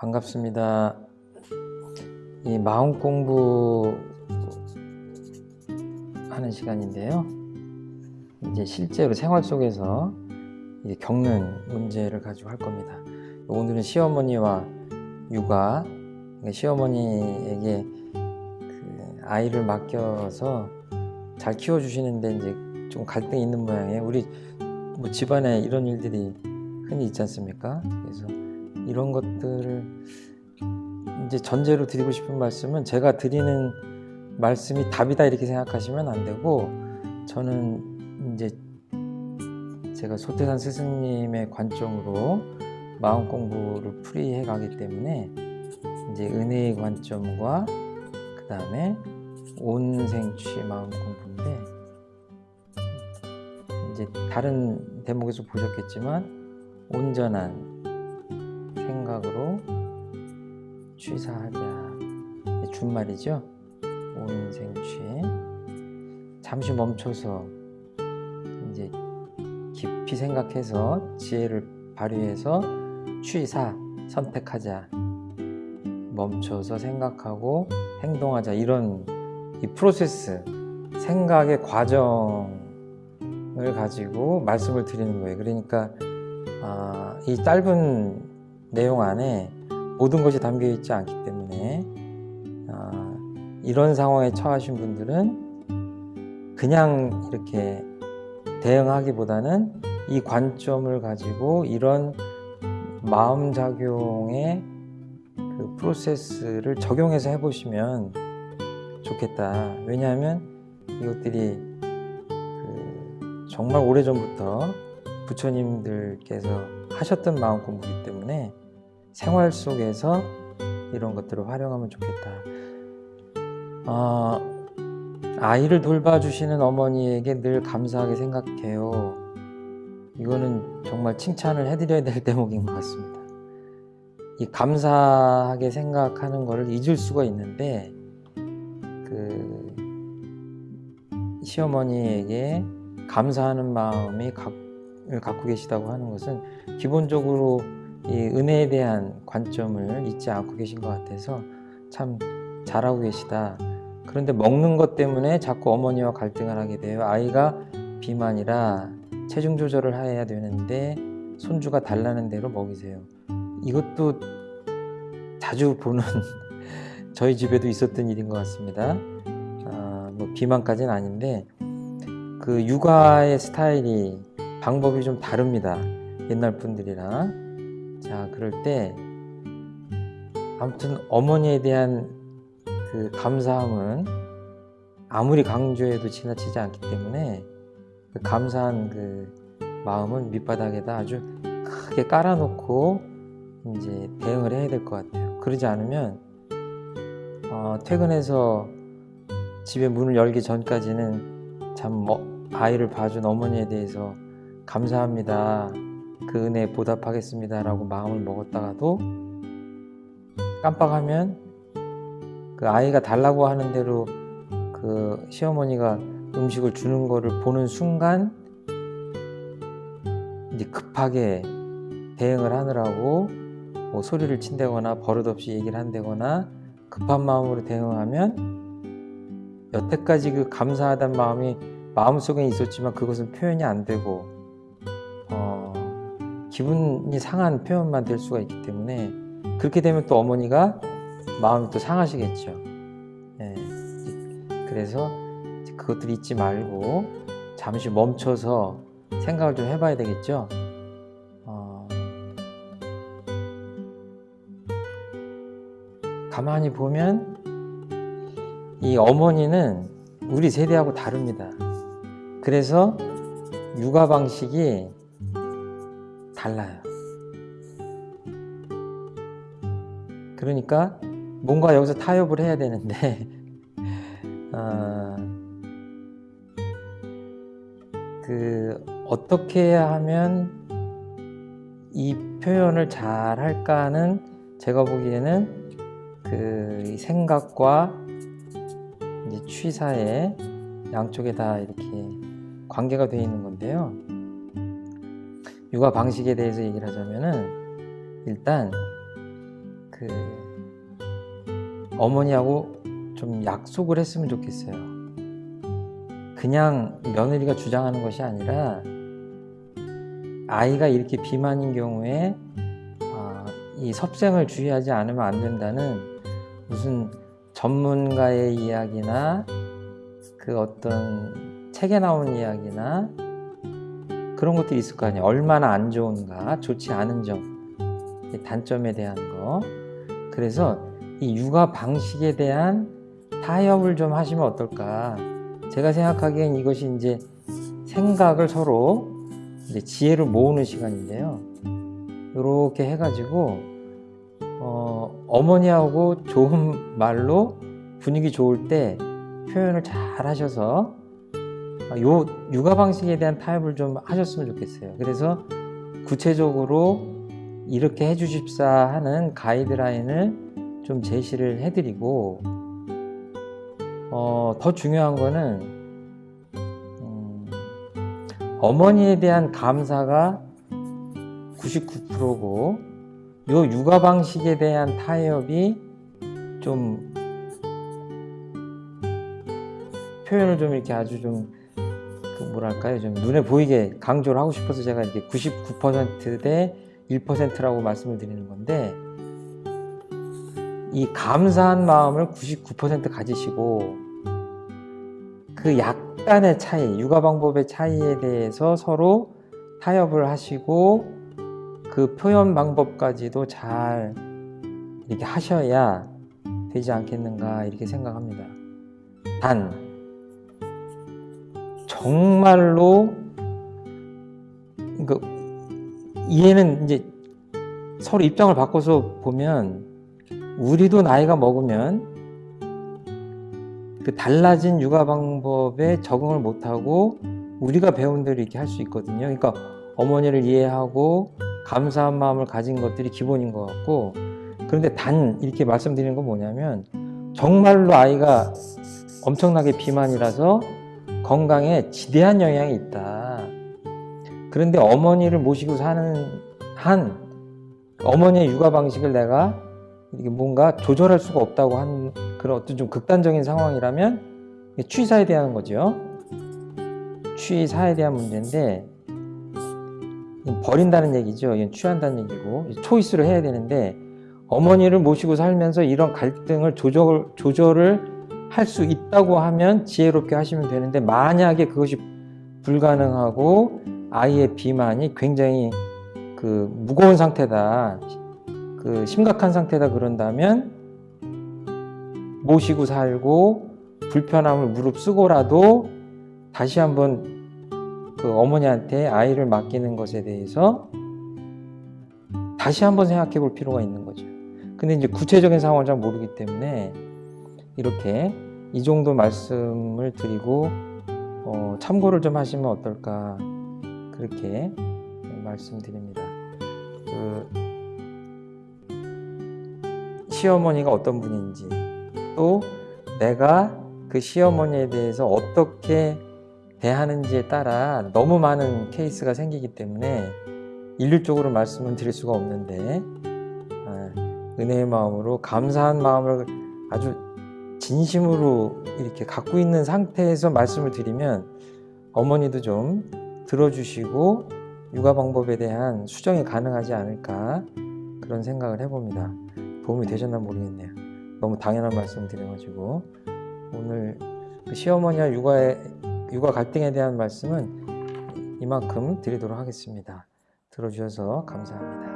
반갑습니다. 이 마음 공부 하는 시간인데요. 이제 실제로 생활 속에서 겪는 문제를 가지고 할 겁니다. 오늘은 시어머니와 육아, 그러니까 시어머니에게 그 아이를 맡겨서 잘 키워주시는데 이제 좀 갈등이 있는 모양이에요. 우리 뭐 집안에 이런 일들이 흔히 있지 않습니까? 그래서 이런 것들을 이제 전제로 드리고 싶은 말씀은 제가 드리는 말씀이 답이다 이렇게 생각하시면 안 되고 저는 이제 제가 소태산 스승님의 관점으로 마음 공부를 풀이해 가기 때문에 이제 은혜의 관점과 그 다음에 온생취 마음 공부인데 이제 다른 대목에서 보셨겠지만 온전한 생각으로 취사하자. 준말이죠? 온생취. 잠시 멈춰서 이제 깊이 생각해서 지혜를 발휘해서 취사 선택하자. 멈춰서 생각하고 행동하자. 이런 이 프로세스 생각의 과정을 가지고 말씀을 드리는 거예요. 그러니까 아, 이 짧은 내용 안에 모든 것이 담겨 있지 않기 때문에 아, 이런 상황에 처하신 분들은 그냥 이렇게 대응하기보다는 이 관점을 가지고 이런 마음작용의 그 프로세스를 적용해서 해보시면 좋겠다. 왜냐하면 이것들이 그 정말 오래전부터 부처님들께서 하셨던 마음 공부이기 때문에 생활 속에서 이런 것들을 활용하면 좋겠다. 어, 아이를 돌봐주시는 어머니에게 늘 감사하게 생각해요. 이거는 정말 칭찬을 해드려야 될 대목인 것 같습니다. 이 감사하게 생각하는 것을 잊을 수가 있는데 그 시어머니에게 감사하는 마음이 을 갖고 계시다고 하는 것은 기본적으로 이 은혜에 대한 관점을 잊지 않고 계신 것 같아서 참 잘하고 계시다. 그런데 먹는 것 때문에 자꾸 어머니와 갈등을 하게 돼요. 아이가 비만이라 체중 조절을 해야 되는데 손주가 달라는 대로 먹이세요. 이것도 자주 보는 저희 집에도 있었던 일인 것 같습니다. 아, 뭐 비만까지는 아닌데 그 육아의 스타일이 방법이 좀 다릅니다. 옛날 분들이랑 자 그럴 때 아무튼 어머니에 대한 그 감사함은 아무리 강조해도 지나치지 않기 때문에 그 감사한 그 마음은 밑바닥에다 아주 크게 깔아놓고 이제 대응을 해야 될 것 같아요. 그러지 않으면 어, 퇴근해서 집에 문을 열기 전까지는 참 뭐, 아이를 봐준 어머니에 대해서 감사합니다. 그 은혜에 보답하겠습니다. 라고 마음을 먹었다가도 깜빡하면 그 아이가 달라고 하는 대로 그 시어머니가 음식을 주는 거를 보는 순간 이제 급하게 대응을 하느라고 뭐 소리를 친다거나 버릇없이 얘기를 한다거나 급한 마음으로 대응하면 여태까지 그 감사하다는 마음이 마음속에 있었지만 그것은 표현이 안 되고 어, 기분이 상한 표현만 될 수가 있기 때문에 그렇게 되면 또 어머니가 마음이 또 상하시겠죠. 예, 그래서 그것들 잊지 말고 잠시 멈춰서 생각을 좀 해봐야 되겠죠. 어, 가만히 보면 이 어머니는 우리 세대하고 다릅니다. 그래서 육아 방식이 달라요. 그러니까 뭔가 여기서 타협을 해야 되는데 어, 그 어떻게 하면 이 표현을 잘 할까는 제가 보기에는 그 생각과 이제 취사의 양쪽에 다 이렇게 관계가 되어 있는 건데요. 육아 방식에 대해서 얘기를 하자면은 일단 그그 어머니하고 좀 약속을 했으면 좋겠어요. 그냥 며느리가 주장하는 것이 아니라 아이가 이렇게 비만인 경우에 아, 이 섭생을 주의하지 않으면 안 된다는 무슨 전문가의 이야기나 그 어떤 책에 나온 이야기나 그런 것들이 있을 거 아니에요. 얼마나 안 좋은가, 좋지 않은 점, 이 단점에 대한 거. 그래서 이 육아 방식에 대한 타협을 좀 하시면 어떨까. 제가 생각하기엔 이것이 이제 생각을 서로 이제 지혜를 모으는 시간인데요. 이렇게 해가지고 어, 어머니하고 좋은 말로 분위기 좋을 때 표현을 잘 하셔서 요 육아 방식에 대한 타협을 좀 하셨으면 좋겠어요. 그래서 구체적으로 이렇게 해주십사 하는 가이드라인을 좀 제시를 해드리고 어, 더 중요한 거는 음, 어머니에 대한 감사가 99%고 요 육아 방식에 대한 타협이 좀 표현을 좀 이렇게 아주 좀그 뭐랄까요 좀 눈에 보이게 강조를 하고 싶어서 제가 이렇게 99%대 1%라고 말씀을 드리는 건데 이 감사한 마음을 99% 가지시고 그 약간의 차이, 육아 방법의 차이에 대해서 서로 타협을 하시고 그 표현 방법까지도 잘 이렇게 하셔야 되지 않겠는가 이렇게 생각합니다. 단 정말로 그러니까 이해는 이제 서로 입장을 바꿔서 보면 우리도 나이가 먹으면 그 달라진 육아 방법에 적응을 못하고 우리가 배운 대로 이렇게 할 수 있거든요. 그러니까 어머니를 이해하고 감사한 마음을 가진 것들이 기본인 것 같고 그런데 단 이렇게 말씀드리는 건 뭐냐면 정말로 아이가 엄청나게 비만이라서 건강에 지대한 영향이 있다. 그런데 어머니를 모시고 사는 한 어머니의 육아 방식을 내가 뭔가 조절할 수가 없다고 한 그런 어떤 좀 극단적인 상황이라면 취사에 대한 거죠. 취사에 대한 문제인데 버린다는 얘기죠. 이건 취한다는 얘기고 초이스를 해야 되는데 어머니를 모시고 살면서 이런 갈등을 조절, 조절을 할 수 있다고 하면 지혜롭게 하시면 되는데 만약에 그것이 불가능하고 아이의 비만이 굉장히 그 무거운 상태다 그 심각한 상태다 그런다면 모시고 살고 불편함을 무릅쓰고라도 다시 한번 그 어머니한테 아이를 맡기는 것에 대해서 다시 한번 생각해 볼 필요가 있는 거죠. 근데 이제 구체적인 상황을 잘 모르기 때문에 이렇게 이 정도 말씀을 드리고 어, 참고를 좀 하시면 어떨까 그렇게 말씀드립니다. 그 시어머니가 어떤 분인지 또 내가 그 시어머니에 대해서 어떻게 대하는지에 따라 너무 많은 케이스가 생기기 때문에 일률적으로 말씀을 드릴 수가 없는데 아, 은혜의 마음으로 감사한 마음을 아주 진심으로 이렇게 갖고 있는 상태에서 말씀을 드리면 어머니도 좀 들어주시고 육아 방법에 대한 수정이 가능하지 않을까 그런 생각을 해봅니다. 도움이 되셨나 모르겠네요. 너무 당연한 말씀 드려가지고 오늘 그 시어머니와 육아의 육아 갈등에 대한 말씀은 이만큼 드리도록 하겠습니다. 들어주셔서 감사합니다.